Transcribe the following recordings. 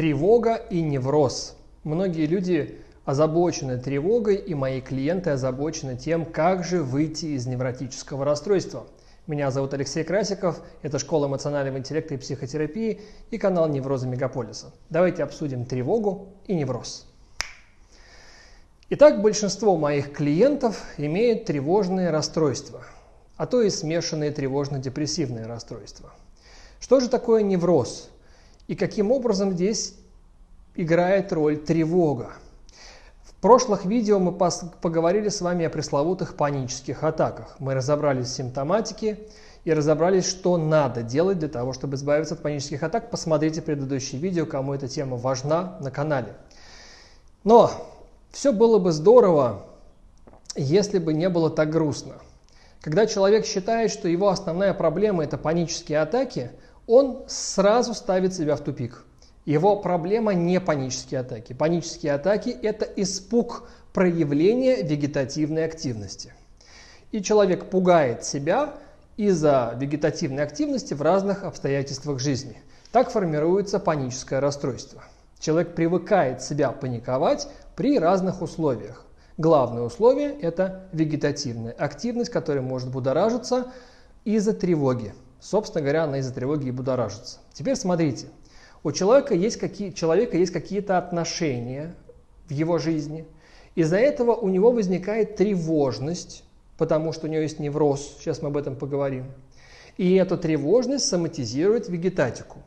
Тревога и невроз. Многие люди озабочены тревогой, и мои клиенты озабочены тем, как же выйти из невротического расстройства. Меня зовут Алексей Красиков, это Школа эмоционального интеллекта и психотерапии и канал Невроза Мегаполиса. Давайте обсудим тревогу и невроз. Итак, большинство моих клиентов имеют тревожные расстройства, а то и смешанные тревожно-депрессивные расстройства. Что же такое невроз? И каким образом здесь играет роль тревога. В прошлых видео мы поговорили с вами о пресловутых панических атаках. Мы разобрались в симптоматике и разобрались, что надо делать для того, чтобы избавиться от панических атак. Посмотрите предыдущее видео, кому эта тема важна на канале. Но все было бы здорово, если бы не было так грустно. Когда человек считает, что его основная проблема – это панические атаки – он сразу ставит себя в тупик. Его проблема не панические атаки. Панические атаки – это испуг проявления вегетативной активности. И человек пугает себя из-за вегетативной активности в разных обстоятельствах жизни. Так формируется паническое расстройство. Человек привыкает себя паниковать при разных условиях. Главное условие – это вегетативная активность, которая может будоражиться из-за тревоги. Собственно говоря, она из-за тревоги и будоражится. Теперь смотрите. У человека есть, какие, человека есть какие-то отношения в его жизни. Из-за этого у него возникает тревожность, потому что у него есть невроз. Сейчас мы об этом поговорим. И эту тревожность соматизирует вегетатику.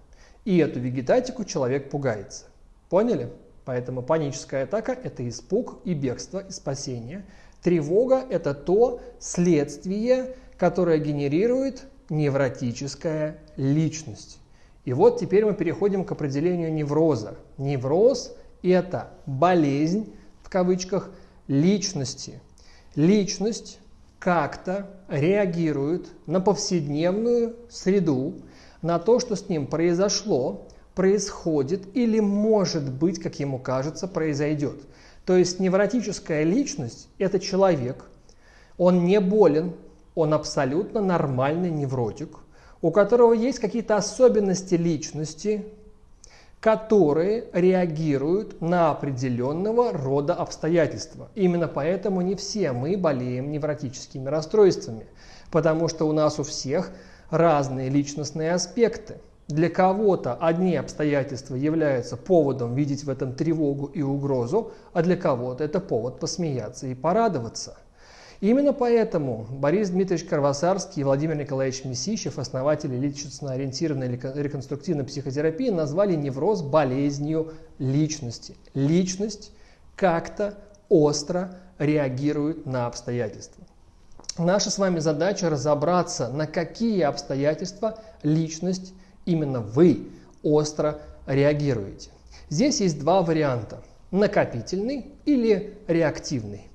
И эту вегетатику человек пугается. Поняли? Поэтому паническая атака – это испуг и бегство, и спасение. Тревога – это то следствие, которое генерирует невротическая личность. И вот теперь мы переходим к определению невроза. Невроз – это болезнь, в кавычках, личности. Личность как-то реагирует на повседневную среду, на то, что с ним произошло, происходит или, может быть, как ему кажется, произойдет. То есть невротическая личность – это человек, он не болен, он абсолютно нормальный невротик, у которого есть какие-то особенности личности, которые реагируют на определенного рода обстоятельства. Именно поэтому не все мы болеем невротическими расстройствами, потому что у нас у всех разные личностные аспекты. Для кого-то одни обстоятельства являются поводом видеть в этом тревогу и угрозу, а для кого-то это повод посмеяться и порадоваться. Именно поэтому Борис Дмитриевич Карвасарский и Владимир Николаевич Месищев, основатели личностно-ориентированной реконструктивной психотерапии, назвали невроз болезнью личности. Личность как-то остро реагирует на обстоятельства. Наша с вами задача разобраться, на какие обстоятельства личность, именно вы, остро реагируете. Здесь есть два варианта – накопительный или реактивный.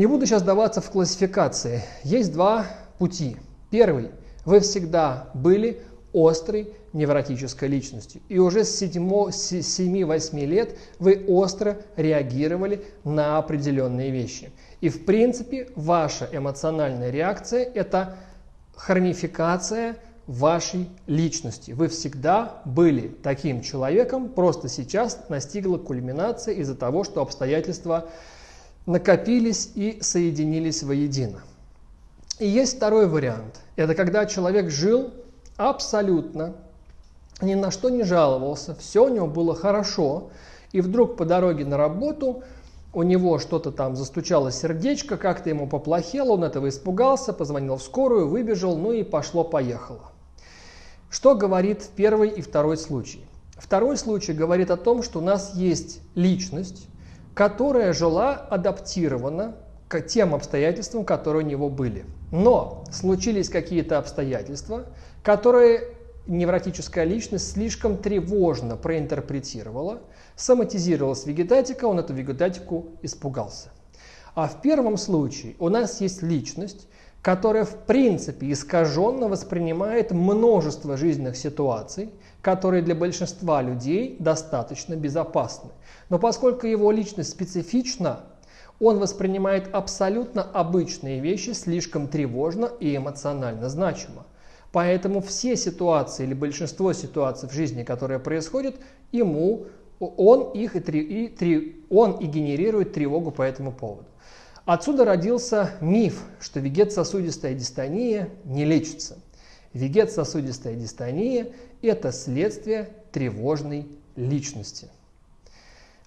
Не буду сейчас даваться в классификации. Есть два пути. Первый. Вы всегда были острой невротической личностью. И уже с 7-8 лет вы остро реагировали на определенные вещи. И в принципе ваша эмоциональная реакция – это хромификация вашей личности. Вы всегда были таким человеком, просто сейчас настигла кульминация из-за того, что обстоятельства накопились и соединились воедино. И есть второй вариант. Это когда человек жил абсолютно, ни на что не жаловался, все у него было хорошо, и вдруг по дороге на работу у него что-то там застучало сердечко, как-то ему поплохело, он этого испугался, позвонил в скорую, выбежал, ну и пошло-поехало. Что говорит первый и второй случай? Второй случай говорит о том, что у нас есть личность, которая жила адаптирована к тем обстоятельствам, которые у него были. Но случились какие-то обстоятельства, которые невротическая личность слишком тревожно проинтерпретировала, соматизировалась вегетатика, он эту вегетатику испугался. А в первом случае у нас есть личность, которая в принципе искаженно воспринимает множество жизненных ситуаций, которые для большинства людей достаточно безопасны. Но поскольку его личность специфична, он воспринимает абсолютно обычные вещи слишком тревожно и эмоционально значимо. Поэтому все ситуации или большинство ситуаций в жизни, которые происходят, ему, он, их и, и он и генерирует тревогу по этому поводу. Отсюда родился миф, что вегетососудистая дистония не лечится. Вегетососудистая дистония – это следствие тревожной личности.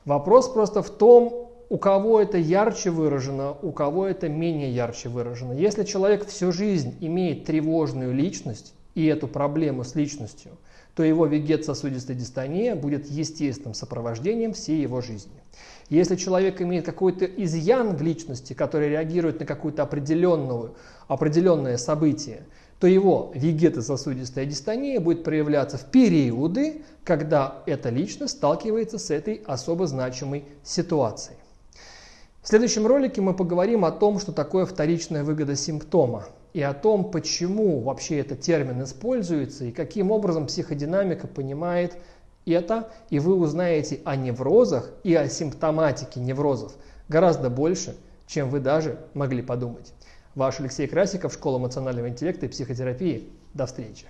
Вопрос просто в том, у кого это ярче выражено, у кого это менее ярче выражено. Если человек всю жизнь имеет тревожную личность и эту проблему с личностью, то его вегет-сосудистая дистония будет естественным сопровождением всей его жизни. Если человек имеет какой-то изъян в личности, который реагирует на какое-то определенное событие, то его вегетососудистая дистония будет проявляться в периоды, когда эта личность сталкивается с этой особо значимой ситуацией. В следующем ролике мы поговорим о том, что такое вторичная выгода симптома и о том, почему вообще этот термин используется и каким образом психодинамика понимает это, и вы узнаете о неврозах и о симптоматике неврозов гораздо больше, чем вы даже могли подумать. Ваш Алексей Красиков, Школа эмоционального интеллекта и психотерапии. До встречи!